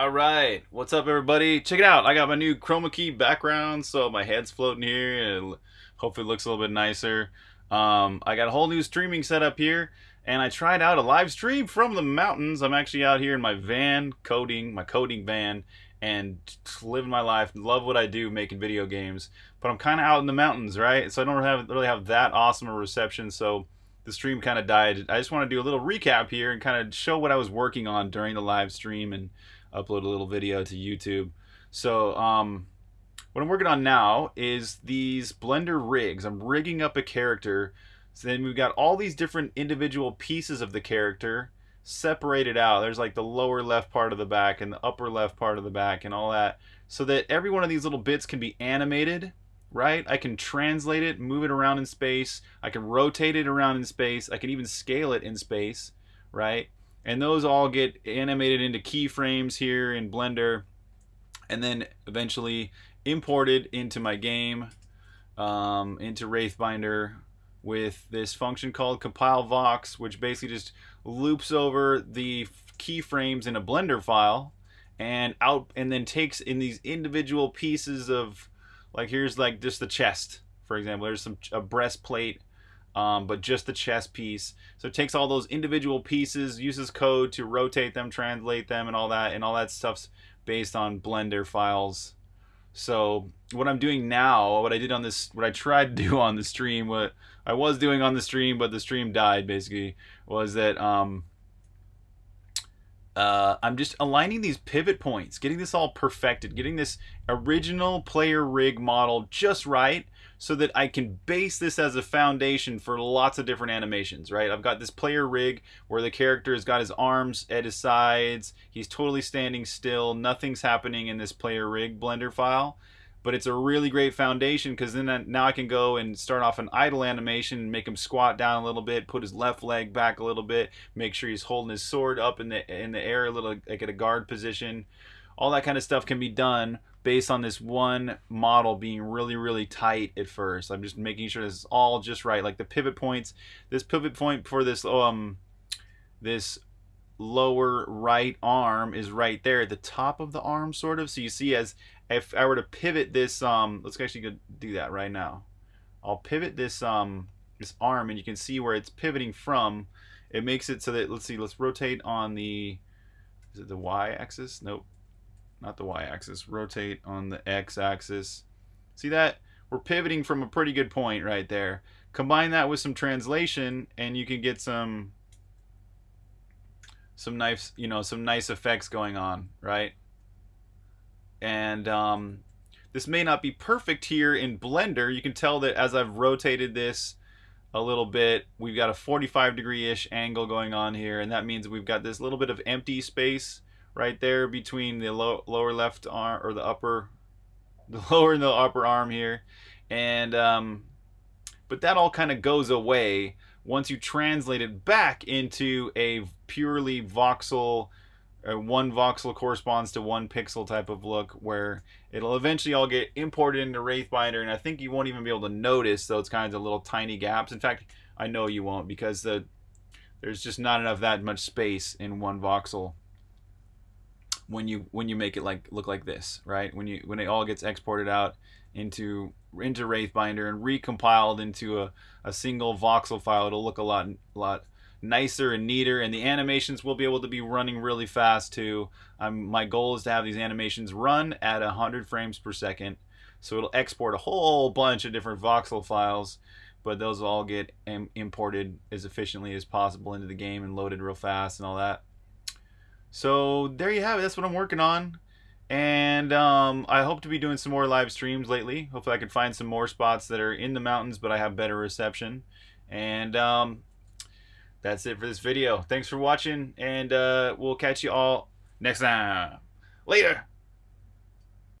All right, what's up, everybody? Check it out. I got my new chroma key background, so my head's floating here, and hopefully looks a little bit nicer. Um, I got a whole new streaming setup here, and I tried out a live stream from the mountains. I'm actually out here in my van, coding, my coding van, and living my life. Love what I do, making video games. But I'm kind of out in the mountains, right? So I don't have really have that awesome a reception. So the stream kind of died. I just want to do a little recap here and kind of show what I was working on during the live stream and upload a little video to YouTube. So um, what I'm working on now is these Blender rigs. I'm rigging up a character. So then we've got all these different individual pieces of the character separated out. There's like the lower left part of the back and the upper left part of the back and all that. So that every one of these little bits can be animated, right? I can translate it, move it around in space. I can rotate it around in space. I can even scale it in space, right? And those all get animated into keyframes here in Blender and then eventually imported into my game, um, into Wraithbinder with this function called compile vox, which basically just loops over the keyframes in a Blender file and out and then takes in these individual pieces of like here's like just the chest for example. There's some a breastplate um, but just the chest piece. So it takes all those individual pieces uses code to rotate them translate them and all that and all that stuff's based on blender files. So what I'm doing now, what I did on this, what I tried to do on the stream, what I was doing on the stream, but the stream died basically, was that um, uh, I'm just aligning these pivot points, getting this all perfected, getting this original player rig model just right so that I can base this as a foundation for lots of different animations, right? I've got this player rig where the character has got his arms at his sides, he's totally standing still, nothing's happening in this player rig blender file but it's a really great foundation because then now I can go and start off an idle animation, make him squat down a little bit, put his left leg back a little bit, make sure he's holding his sword up in the in the air a little like at a guard position. All that kind of stuff can be done based on this one model being really really tight at first. I'm just making sure this is all just right. Like the pivot points, this pivot point for this um this lower right arm is right there at the top of the arm sort of so you see as if I were to pivot this, um, let's actually go do that right now. I'll pivot this um, this arm, and you can see where it's pivoting from. It makes it so that let's see, let's rotate on the is it the y-axis? Nope, not the y-axis. Rotate on the x-axis. See that? We're pivoting from a pretty good point right there. Combine that with some translation, and you can get some some nice, you know, some nice effects going on, right? And um, this may not be perfect here in Blender. You can tell that as I've rotated this a little bit, we've got a 45 degree-ish angle going on here, and that means we've got this little bit of empty space right there between the low, lower left arm or the upper, the lower and the upper arm here, and um, but that all kind of goes away once you translate it back into a purely voxel uh, one voxel corresponds to one pixel type of look where it'll eventually all get imported into Wraithbinder and I think you won't even be able to notice those kinds of little tiny gaps. In fact, I know you won't because the there's just not enough that much space in one voxel when you when you make it like look like this, right? When you when it all gets exported out into into Wraithbinder and recompiled into a, a single voxel file, it'll look a lot a lot nicer and neater and the animations will be able to be running really fast too um, my goal is to have these animations run at 100 frames per second so it'll export a whole bunch of different voxel files but those will all get imported as efficiently as possible into the game and loaded real fast and all that so there you have it that's what I'm working on and um, I hope to be doing some more live streams lately. Hopefully I can find some more spots that are in the mountains but I have better reception. And um, that's it for this video. Thanks for watching, and uh, we'll catch you all next time. Later!